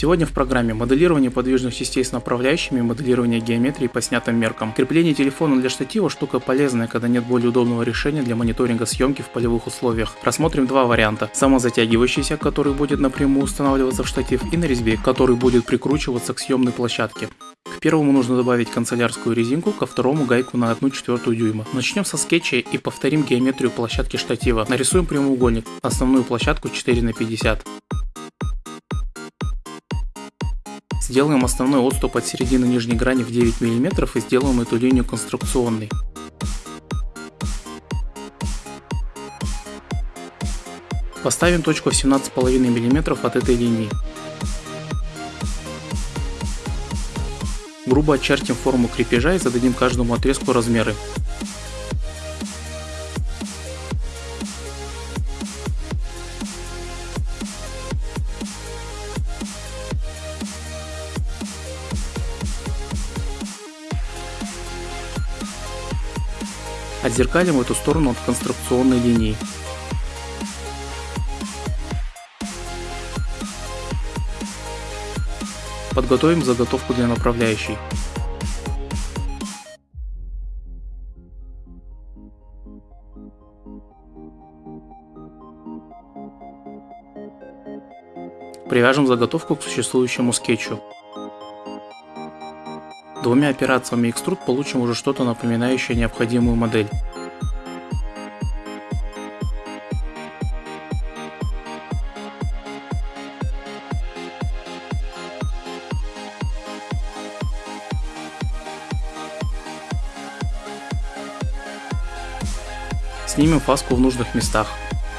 Сегодня в программе моделирование подвижных частей с направляющими, моделирование геометрии по снятым меркам. Крепление телефона для штатива штука полезная, когда нет более удобного решения для мониторинга съемки в полевых условиях. Рассмотрим два варианта. Самозатягивающийся, который будет напрямую устанавливаться в штатив, и на резьбе, который будет прикручиваться к съемной площадке. К первому нужно добавить канцелярскую резинку, ко второму гайку на 1 четвертую дюйма. Начнем со скетча и повторим геометрию площадки штатива. Нарисуем прямоугольник, основную площадку 4 на 50. Сделаем основной отступ от середины нижней грани в 9 мм и сделаем эту линию конструкционной. Поставим точку в 17,5 мм от этой линии. Грубо очертим форму крепежа и зададим каждому отрезку размеры. Отзеркалим эту сторону от конструкционной линии. Подготовим заготовку для направляющей. Привяжем заготовку к существующему скетчу. Двумя операциями экструд получим уже что-то напоминающее необходимую модель. Снимем фаску в нужных местах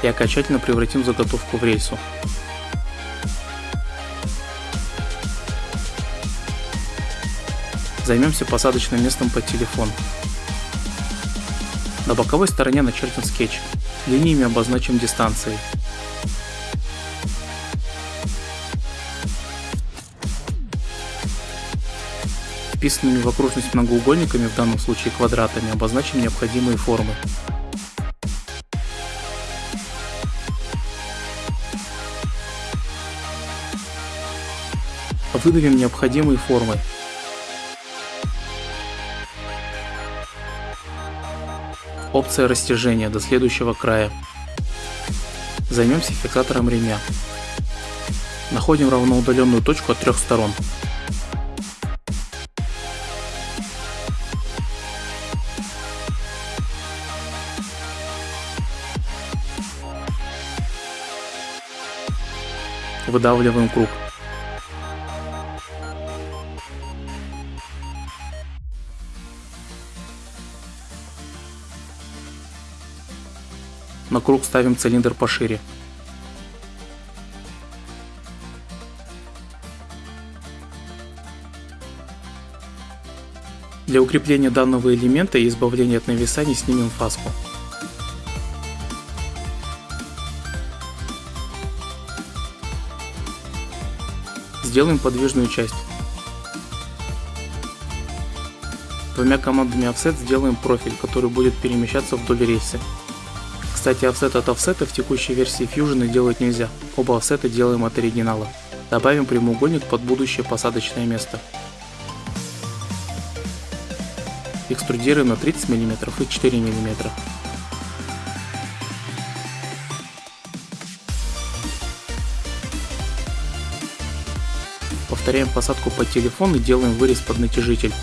и окончательно превратим заготовку в рельсу. Займемся посадочным местом под телефон. На боковой стороне начертим скетч. Линиями обозначим дистанции. Вписанными в окружность многоугольниками, в данном случае квадратами, обозначим необходимые формы. Выдавим необходимые формы. Опция растяжения до следующего края. Займемся фиксатором ремня. Находим равноудаленную точку от трех сторон. Выдавливаем круг. На круг ставим цилиндр пошире. Для укрепления данного элемента и избавления от нависаний снимем фаску. Сделаем подвижную часть. Двумя командами offset сделаем профиль, который будет перемещаться вдоль рельсы. Кстати, офсет от офсета в текущей версии Fusion делать нельзя, оба офсета делаем от оригинала. Добавим прямоугольник под будущее посадочное место. Экструдируем на 30 мм и 4 мм. Повторяем посадку под телефон и делаем вырез под натяжитель.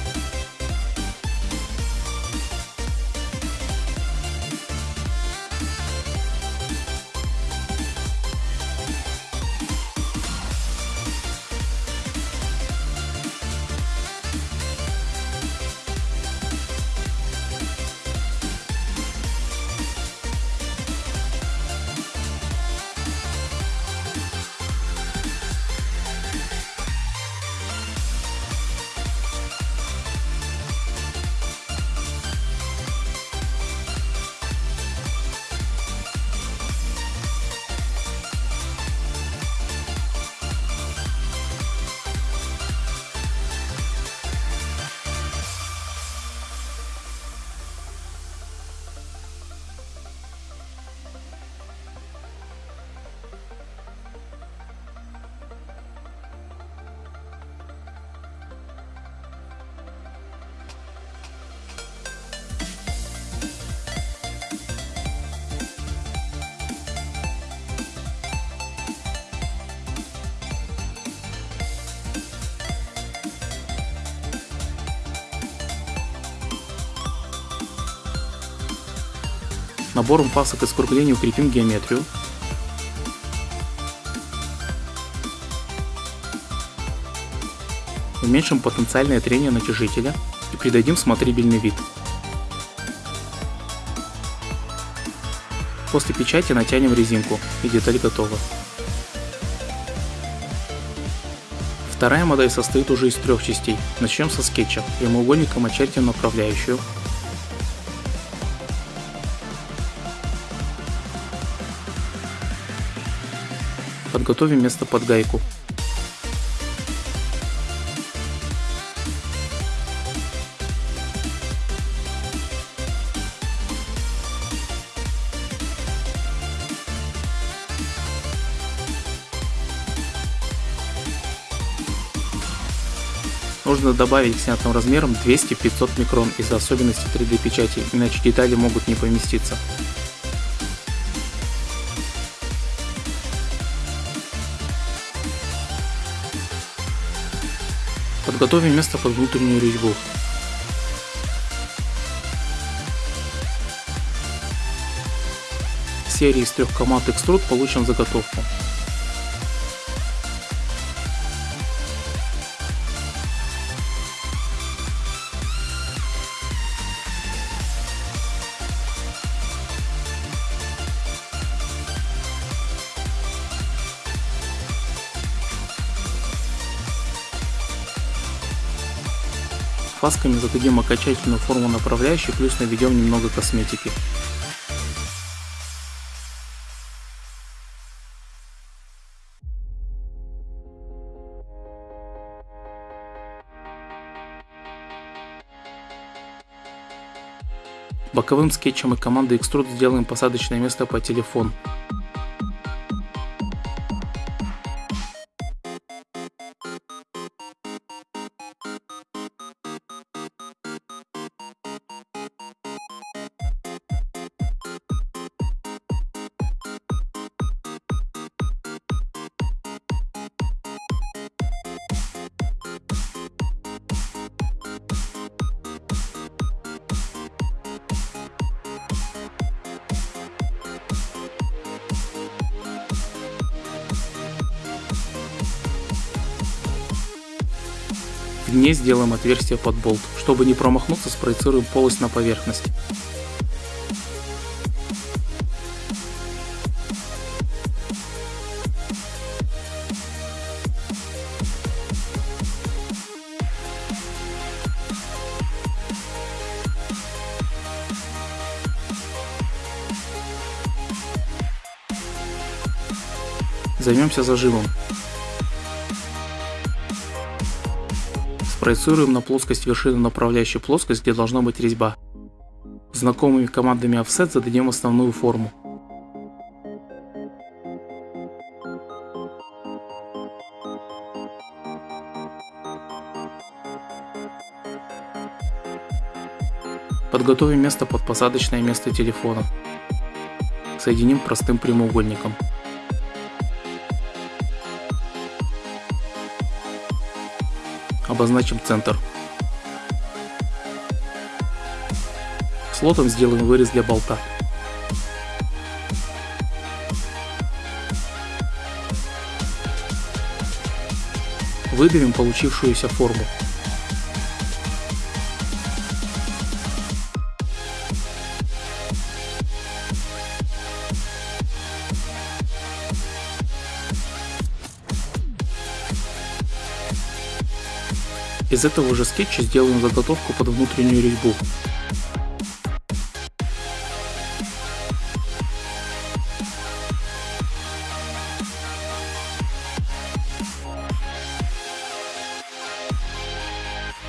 Набором пасок и скруглений укрепим геометрию. Уменьшим потенциальное трение натяжителя и придадим смотрибельный вид. После печати натянем резинку и деталь готова. Вторая модель состоит уже из трех частей. Начнем со скетча. Прямоугольником очертим направляющую. Подготовим место под гайку. Нужно добавить к снятым размерам 200-500 микрон из-за особенностей 3D печати, иначе детали могут не поместиться. Подготовим место под внутреннюю резьбу. В серии из трех команд экструд получим заготовку. Фасками зададим окончательную форму направляющей, плюс наведем немного косметики. Боковым скетчем и командой Extrude сделаем посадочное место по телефону. Дне сделаем отверстие под болт. Чтобы не промахнуться, спроецируем полость на поверхность. Займемся зажимом. Спроецируем на плоскость вершины направляющую плоскость, где должна быть резьба. Знакомыми командами Offset зададим основную форму. Подготовим место под посадочное место телефона. Соединим простым прямоугольником. Обозначим центр. Слотом сделаем вырез для болта. Выберем получившуюся форму. Из этого же скетча сделаем заготовку под внутреннюю резьбу.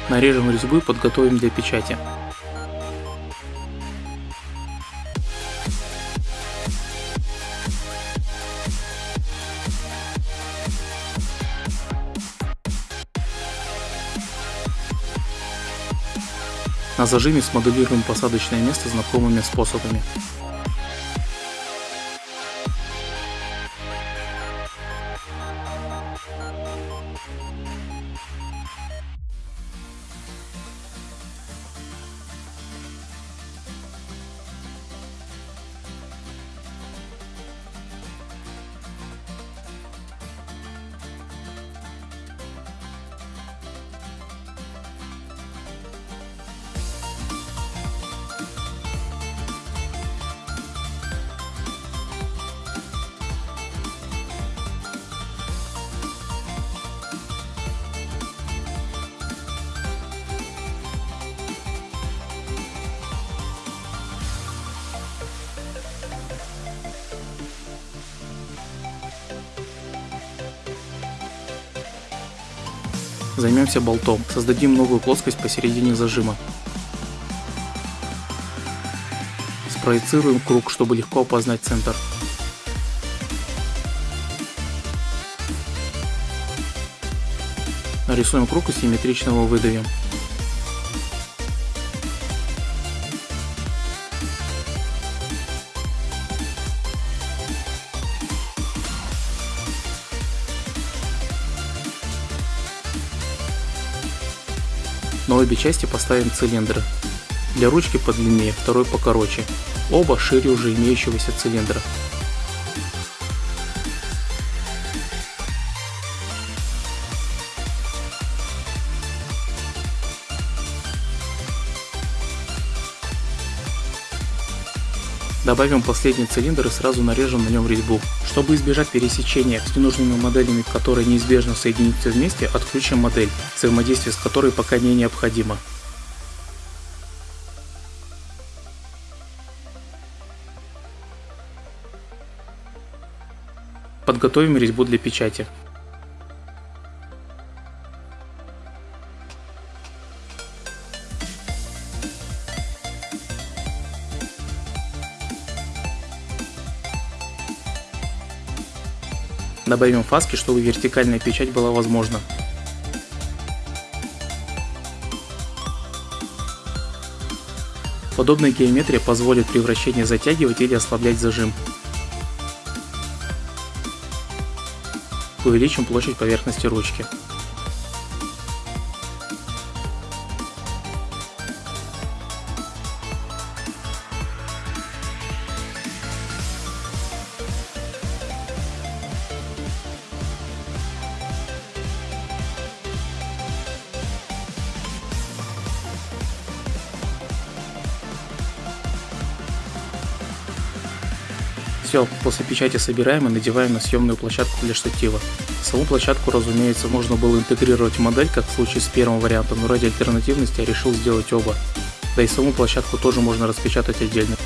Нарежем резьбу и подготовим для печати. На зажиме смоделируем посадочное место знакомыми способами. Займемся болтом. Создадим новую плоскость посередине зажима. Спроецируем круг, чтобы легко опознать центр. Нарисуем круг и симметрично его выдавим. Обе части поставим цилиндры. Для ручки подлиннее, второй покороче. Оба шире уже имеющегося цилиндра. Добавим последний цилиндр и сразу нарежем на нем резьбу. Чтобы избежать пересечения с ненужными моделями, которые неизбежно соединятся вместе, отключим модель, взаимодействие с которой пока не необходимо. Подготовим резьбу для печати. Добавим фаски, чтобы вертикальная печать была возможна. Подобная геометрия позволит при вращении затягивать или ослаблять зажим. Увеличим площадь поверхности ручки. Все, после печати собираем и надеваем на съемную площадку для штатива. Саму площадку, разумеется, можно было интегрировать в модель, как в случае с первым вариантом, но ради альтернативности я решил сделать оба. Да и саму площадку тоже можно распечатать отдельно.